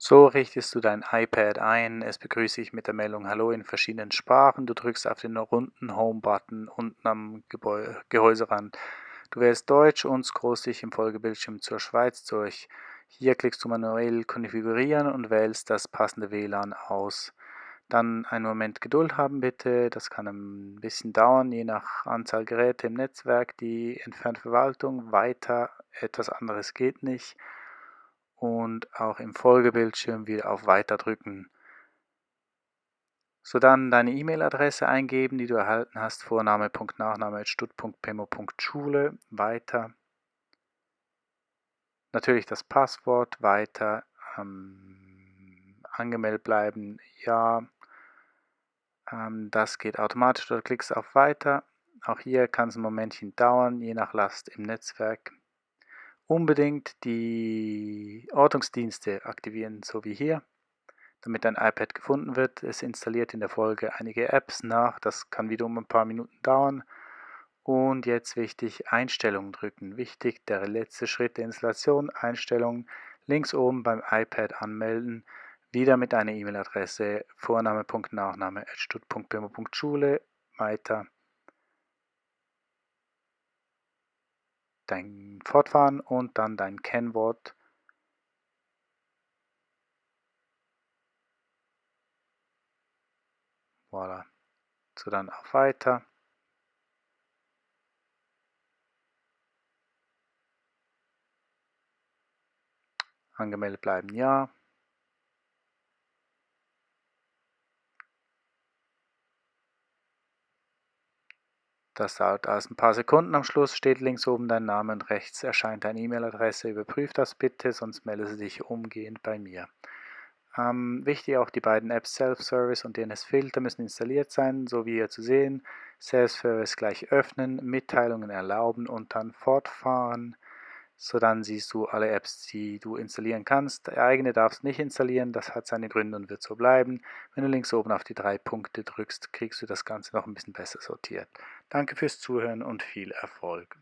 So richtest du dein iPad ein. Es begrüße ich mit der Meldung Hallo in verschiedenen Sprachen. Du drückst auf den runden Home-Button unten am Gebäu Gehäuserand. Du wählst Deutsch und scrollst dich im Folgebildschirm zur Schweiz durch. Hier klickst du manuell Konfigurieren und wählst das passende WLAN aus. Dann einen Moment Geduld haben bitte, das kann ein bisschen dauern, je nach Anzahl Geräte im Netzwerk. Die entfernte Verwaltung, weiter, etwas anderes geht nicht und auch im Folgebildschirm wieder auf Weiter drücken. So dann deine E-Mail-Adresse eingeben, die du erhalten hast, vorname.nachname.stut.pemo.schule, weiter. Natürlich das Passwort, weiter, ähm, angemeldet bleiben, ja. Ähm, das geht automatisch, du klickst auf Weiter. Auch hier kann es ein Momentchen dauern, je nach Last im Netzwerk unbedingt die Ortungsdienste aktivieren, so wie hier, damit dein iPad gefunden wird. Es installiert in der Folge einige Apps nach, das kann wiederum ein paar Minuten dauern. Und jetzt wichtig, Einstellungen drücken. Wichtig, der letzte Schritt der Installation, Einstellungen, links oben beim iPad anmelden, wieder mit einer E-Mail-Adresse, Vorname.Nachname.stut.bimo.schule, weiter. Dein Fortfahren und dann dein Kennwort. Voilà. So dann auf Weiter. Angemeldet bleiben Ja. Das dauert also ein paar Sekunden. Am Schluss steht links oben dein Name und rechts erscheint deine E-Mail-Adresse. Überprüf das bitte, sonst melde dich umgehend bei mir. Ähm, wichtig auch die beiden Apps Self-Service und DNS-Filter müssen installiert sein, so wie hier zu sehen. Self-Service gleich öffnen, Mitteilungen erlauben und dann fortfahren. So dann siehst du alle Apps, die du installieren kannst. Eigene darfst nicht installieren, das hat seine Gründe und wird so bleiben. Wenn du links oben auf die drei Punkte drückst, kriegst du das Ganze noch ein bisschen besser sortiert. Danke fürs Zuhören und viel Erfolg.